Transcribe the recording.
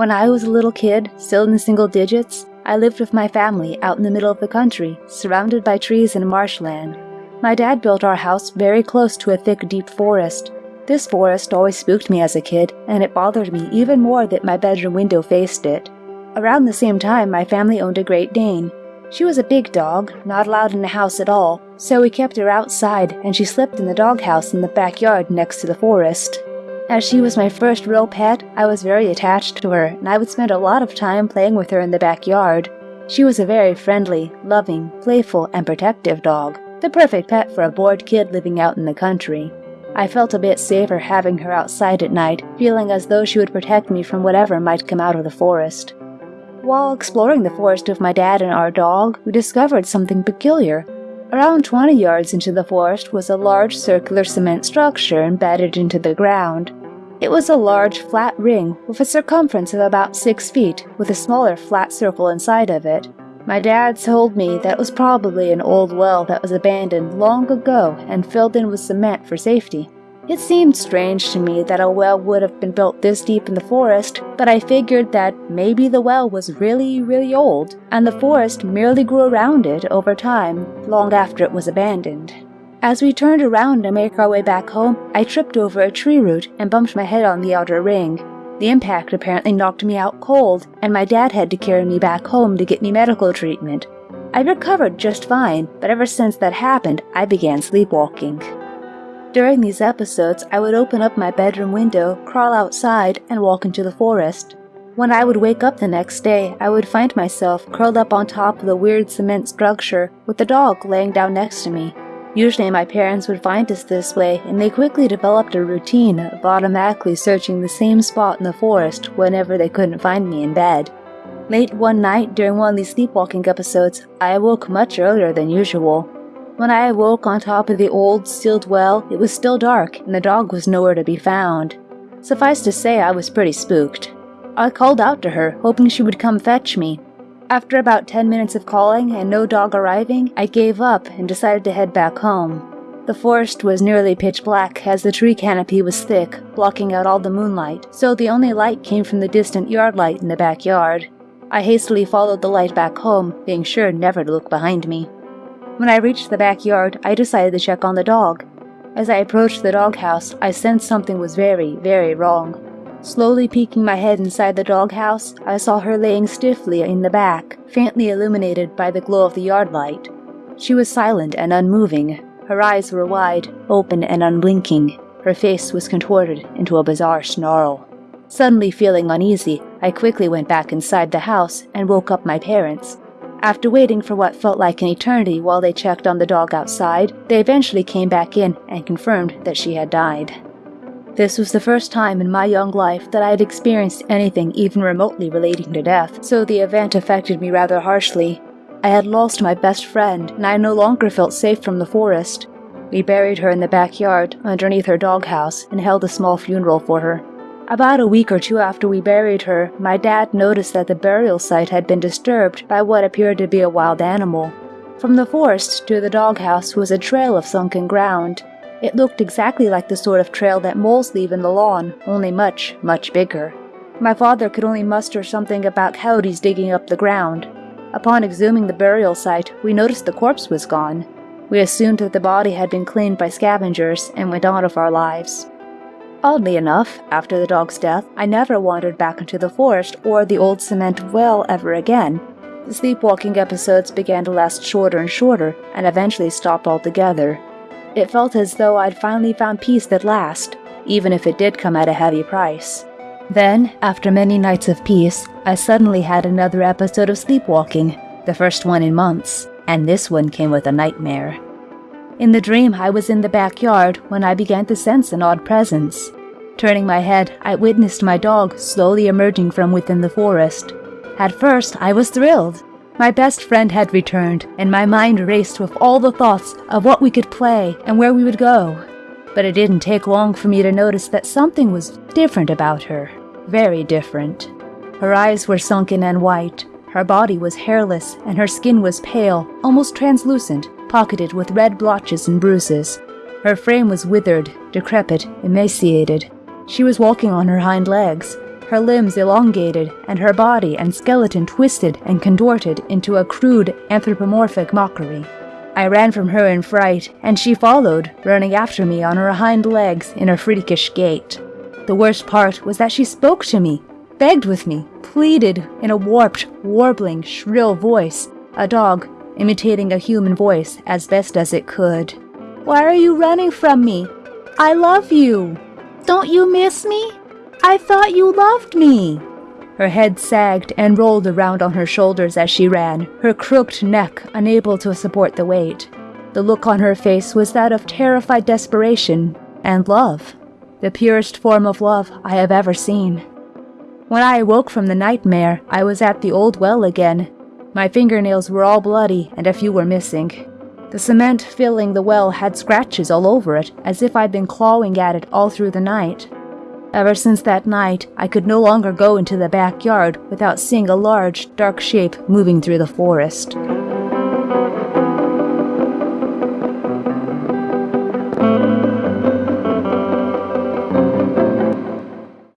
When I was a little kid, still in the single digits, I lived with my family out in the middle of the country, surrounded by trees and marshland. My dad built our house very close to a thick, deep forest. This forest always spooked me as a kid, and it bothered me even more that my bedroom window faced it. Around the same time, my family owned a Great Dane. She was a big dog, not allowed in the house at all, so we kept her outside, and she slept in the doghouse in the backyard next to the forest. As she was my first real pet, I was very attached to her, and I would spend a lot of time playing with her in the backyard. She was a very friendly, loving, playful, and protective dog, the perfect pet for a bored kid living out in the country. I felt a bit safer having her outside at night, feeling as though she would protect me from whatever might come out of the forest. While exploring the forest with my dad and our dog, we discovered something peculiar. Around 20 yards into the forest was a large circular cement structure embedded into the ground. It was a large, flat ring with a circumference of about 6 feet, with a smaller flat circle inside of it. My dad told me that it was probably an old well that was abandoned long ago and filled in with cement for safety. It seemed strange to me that a well would have been built this deep in the forest, but I figured that maybe the well was really, really old, and the forest merely grew around it over time, long after it was abandoned. As we turned around to make our way back home, I tripped over a tree root and bumped my head on the outer ring. The impact apparently knocked me out cold, and my dad had to carry me back home to get me medical treatment. I recovered just fine, but ever since that happened, I began sleepwalking. During these episodes, I would open up my bedroom window, crawl outside, and walk into the forest. When I would wake up the next day, I would find myself curled up on top of the weird cement structure with the dog laying down next to me. Usually my parents would find us this way, and they quickly developed a routine of automatically searching the same spot in the forest whenever they couldn't find me in bed. Late one night during one of these sleepwalking episodes, I awoke much earlier than usual. When I awoke on top of the old, sealed well, it was still dark and the dog was nowhere to be found. Suffice to say, I was pretty spooked. I called out to her, hoping she would come fetch me, after about 10 minutes of calling and no dog arriving, I gave up and decided to head back home. The forest was nearly pitch black as the tree canopy was thick, blocking out all the moonlight, so the only light came from the distant yard light in the backyard. I hastily followed the light back home, being sure never to look behind me. When I reached the backyard, I decided to check on the dog. As I approached the doghouse, I sensed something was very, very wrong. Slowly peeking my head inside the doghouse, I saw her laying stiffly in the back, faintly illuminated by the glow of the yard light. She was silent and unmoving. Her eyes were wide, open and unblinking. Her face was contorted into a bizarre snarl. Suddenly feeling uneasy, I quickly went back inside the house and woke up my parents. After waiting for what felt like an eternity while they checked on the dog outside, they eventually came back in and confirmed that she had died. This was the first time in my young life that I had experienced anything even remotely relating to death, so the event affected me rather harshly. I had lost my best friend, and I no longer felt safe from the forest. We buried her in the backyard, underneath her doghouse, and held a small funeral for her. About a week or two after we buried her, my dad noticed that the burial site had been disturbed by what appeared to be a wild animal. From the forest to the doghouse was a trail of sunken ground, it looked exactly like the sort of trail that moles leave in the lawn, only much, much bigger. My father could only muster something about coyotes digging up the ground. Upon exhuming the burial site, we noticed the corpse was gone. We assumed that the body had been cleaned by scavengers and went on with our lives. Oddly enough, after the dog's death, I never wandered back into the forest or the old cement well ever again. The sleepwalking episodes began to last shorter and shorter, and eventually stopped altogether. It felt as though I'd finally found peace at last, even if it did come at a heavy price. Then, after many nights of peace, I suddenly had another episode of sleepwalking, the first one in months, and this one came with a nightmare. In the dream, I was in the backyard when I began to sense an odd presence. Turning my head, I witnessed my dog slowly emerging from within the forest. At first, I was thrilled. My best friend had returned, and my mind raced with all the thoughts of what we could play and where we would go. But it didn't take long for me to notice that something was different about her. Very different. Her eyes were sunken and white, her body was hairless, and her skin was pale, almost translucent, pocketed with red blotches and bruises. Her frame was withered, decrepit, emaciated. She was walking on her hind legs. Her limbs elongated, and her body and skeleton twisted and contorted into a crude anthropomorphic mockery. I ran from her in fright, and she followed, running after me on her hind legs in a freakish gait. The worst part was that she spoke to me, begged with me, pleaded in a warped, warbling, shrill voice, a dog imitating a human voice as best as it could. Why are you running from me? I love you. Don't you miss me? I thought you loved me. Her head sagged and rolled around on her shoulders as she ran, her crooked neck unable to support the weight. The look on her face was that of terrified desperation and love, the purest form of love I have ever seen. When I awoke from the nightmare, I was at the old well again. My fingernails were all bloody and a few were missing. The cement filling the well had scratches all over it, as if I'd been clawing at it all through the night. Ever since that night, I could no longer go into the backyard without seeing a large, dark shape moving through the forest.